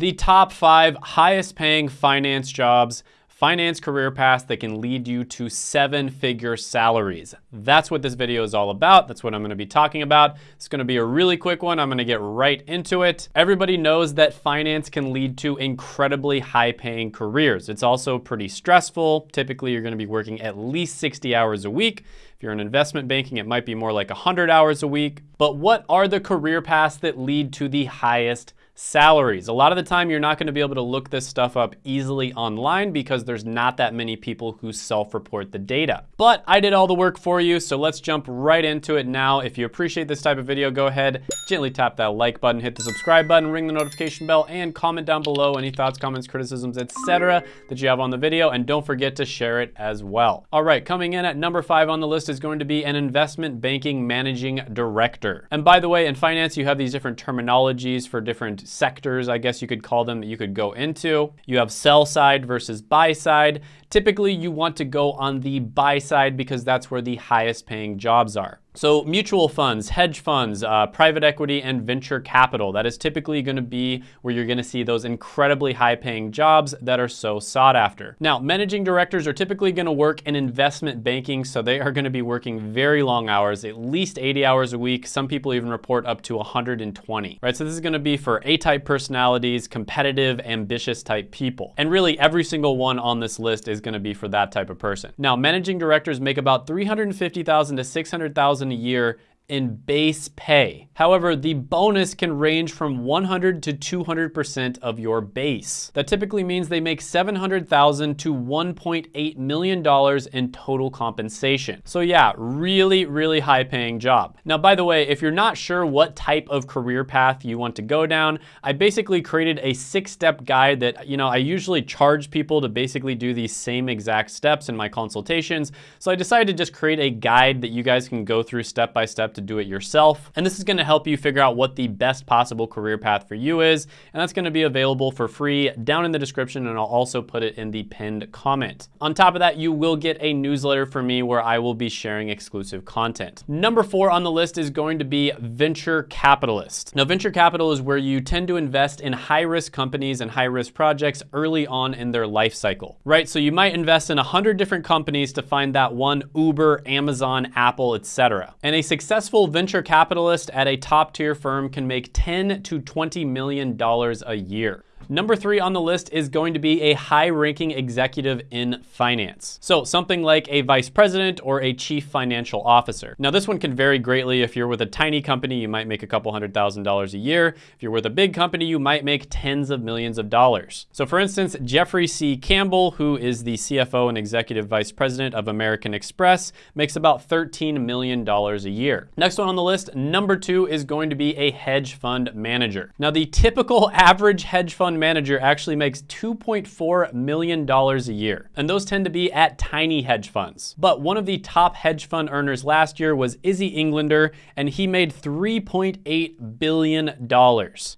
The top five highest paying finance jobs finance career paths that can lead you to seven figure salaries. That's what this video is all about. That's what I'm gonna be talking about. It's gonna be a really quick one. I'm gonna get right into it. Everybody knows that finance can lead to incredibly high paying careers. It's also pretty stressful. Typically, you're gonna be working at least 60 hours a week. If you're in investment banking, it might be more like 100 hours a week. But what are the career paths that lead to the highest salaries. A lot of the time you're not gonna be able to look this stuff up easily online because there's not that many people who self-report the data. But I did all the work for you, so let's jump right into it now. If you appreciate this type of video, go ahead, gently tap that like button, hit the subscribe button, ring the notification bell, and comment down below any thoughts, comments, criticisms, etc. that you have on the video, and don't forget to share it as well. All right, coming in at number five on the list is going to be an investment banking managing director. And by the way, in finance, you have these different terminologies for different sectors, I guess you could call them, that you could go into. You have sell side versus buy side. Typically, you want to go on the buy side because that's where the highest paying jobs are. So mutual funds, hedge funds, uh, private equity, and venture capital. That is typically gonna be where you're gonna see those incredibly high paying jobs that are so sought after. Now, managing directors are typically gonna work in investment banking, so they are gonna be working very long hours, at least 80 hours a week. Some people even report up to 120, right? So this is gonna be for A-type personalities, competitive, ambitious type people. And really every single one on this list is gonna be for that type of person. Now, managing directors make about 350,000 to 600,000 a year in base pay. However, the bonus can range from 100 to 200% of your base. That typically means they make 700,000 to 1.8 million dollars in total compensation. So yeah, really, really high paying job. Now, by the way, if you're not sure what type of career path you want to go down, I basically created a six-step guide that, you know, I usually charge people to basically do these same exact steps in my consultations. So I decided to just create a guide that you guys can go through step by step to do it yourself. And this is gonna help you figure out what the best possible career path for you is. And that's gonna be available for free down in the description and I'll also put it in the pinned comment. On top of that, you will get a newsletter from me where I will be sharing exclusive content. Number four on the list is going to be venture capitalist. Now, venture capital is where you tend to invest in high risk companies and high risk projects early on in their life cycle, right? So you might invest in a hundred different companies to find that one Uber, Amazon, Apple, etc. And a successful successful venture capitalist at a top tier firm can make 10 to 20 million dollars a year. Number three on the list is going to be a high-ranking executive in finance. So something like a vice president or a chief financial officer. Now this one can vary greatly. If you're with a tiny company, you might make a couple hundred thousand dollars a year. If you're with a big company, you might make tens of millions of dollars. So for instance, Jeffrey C. Campbell, who is the CFO and executive vice president of American Express, makes about $13 million a year. Next one on the list, number two is going to be a hedge fund manager. Now the typical average hedge fund manager actually makes $2.4 million a year. And those tend to be at tiny hedge funds. But one of the top hedge fund earners last year was Izzy Englander, and he made $3.8 billion.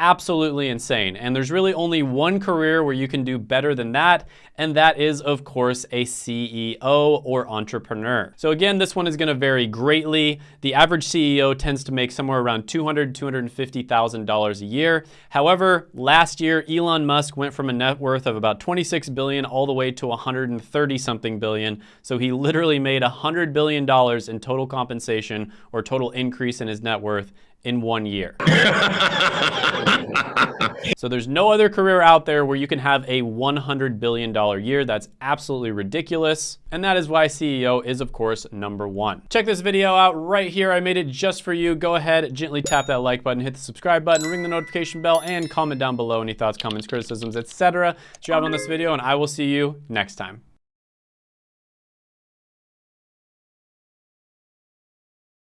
Absolutely insane. And there's really only one career where you can do better than that, and that is, of course, a CEO or entrepreneur. So again, this one is gonna vary greatly. The average CEO tends to make somewhere around $200,000, $250,000 a year. However, last year, Elon Musk went from a net worth of about 26 billion all the way to 130 something billion. So he literally made $100 billion in total compensation or total increase in his net worth in one year. so there's no other career out there where you can have a $100 billion year. That's absolutely ridiculous. And that is why CEO is of course number one. Check this video out right here. I made it just for you. Go ahead, gently tap that like button, hit the subscribe button, ring the notification bell, and comment down below any thoughts, comments, criticisms, etc. that you have on this video, and I will see you next time.